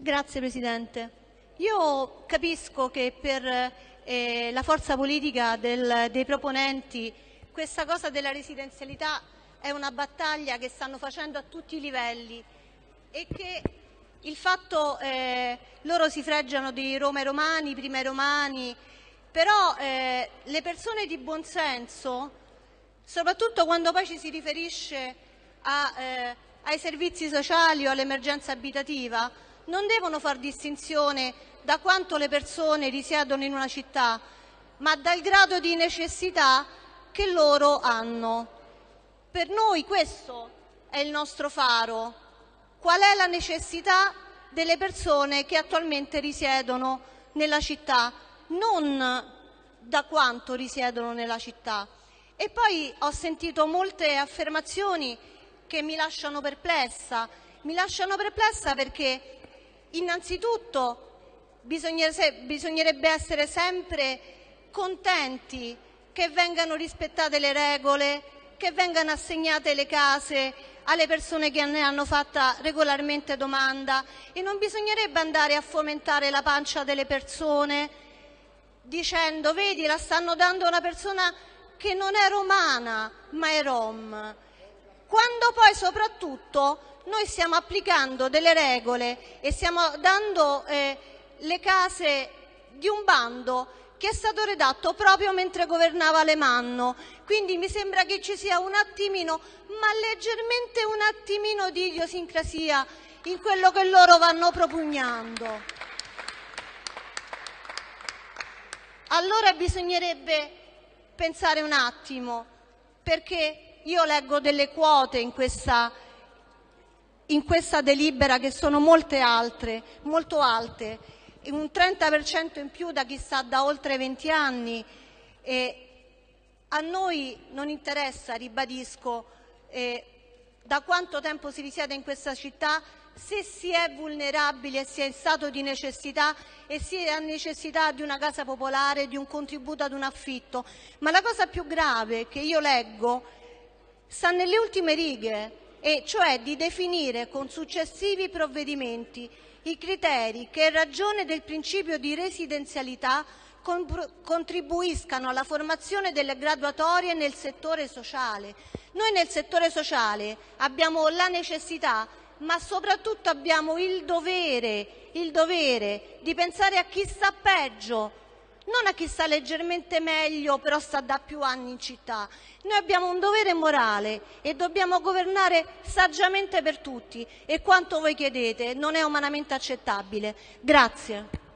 Grazie Presidente. Io capisco che per eh, la forza politica del, dei proponenti questa cosa della residenzialità è una battaglia che stanno facendo a tutti i livelli e che il fatto eh, loro si freggiano di Roma e Romani, prima i Romani, però eh, le persone di buon senso, soprattutto quando poi ci si riferisce a, eh, ai servizi sociali o all'emergenza abitativa, non devono far distinzione da quanto le persone risiedono in una città, ma dal grado di necessità che loro hanno. Per noi questo è il nostro faro. Qual è la necessità delle persone che attualmente risiedono nella città, non da quanto risiedono nella città. E poi ho sentito molte affermazioni che mi lasciano perplessa. Mi lasciano perplessa perché innanzitutto bisognerebbe essere sempre contenti che vengano rispettate le regole, che vengano assegnate le case alle persone che ne hanno fatta regolarmente domanda e non bisognerebbe andare a fomentare la pancia delle persone dicendo vedi la stanno dando a una persona che non è romana ma è rom. Quando poi soprattutto noi stiamo applicando delle regole e stiamo dando eh, le case di un bando che è stato redatto proprio mentre governava Alemanno. Quindi mi sembra che ci sia un attimino, ma leggermente un attimino di idiosincrasia in quello che loro vanno propugnando. Allora bisognerebbe pensare un attimo, perché io leggo delle quote in questa, in questa delibera che sono molte altre, molto alte, un 30% in più da chi sta da oltre 20 anni. E a noi non interessa, ribadisco, eh, da quanto tempo si risiede in questa città, se si è vulnerabili e si è in stato di necessità e si ha necessità di una casa popolare, di un contributo ad un affitto. Ma la cosa più grave che io leggo sta nelle ultime righe, e cioè di definire con successivi provvedimenti i criteri che in ragione del principio di residenzialità contribuiscano alla formazione delle graduatorie nel settore sociale. Noi nel settore sociale abbiamo la necessità, ma soprattutto abbiamo il dovere, il dovere di pensare a chi sta peggio, non a chi sta leggermente meglio però sta da più anni in città. Noi abbiamo un dovere morale e dobbiamo governare saggiamente per tutti e quanto voi chiedete non è umanamente accettabile. Grazie.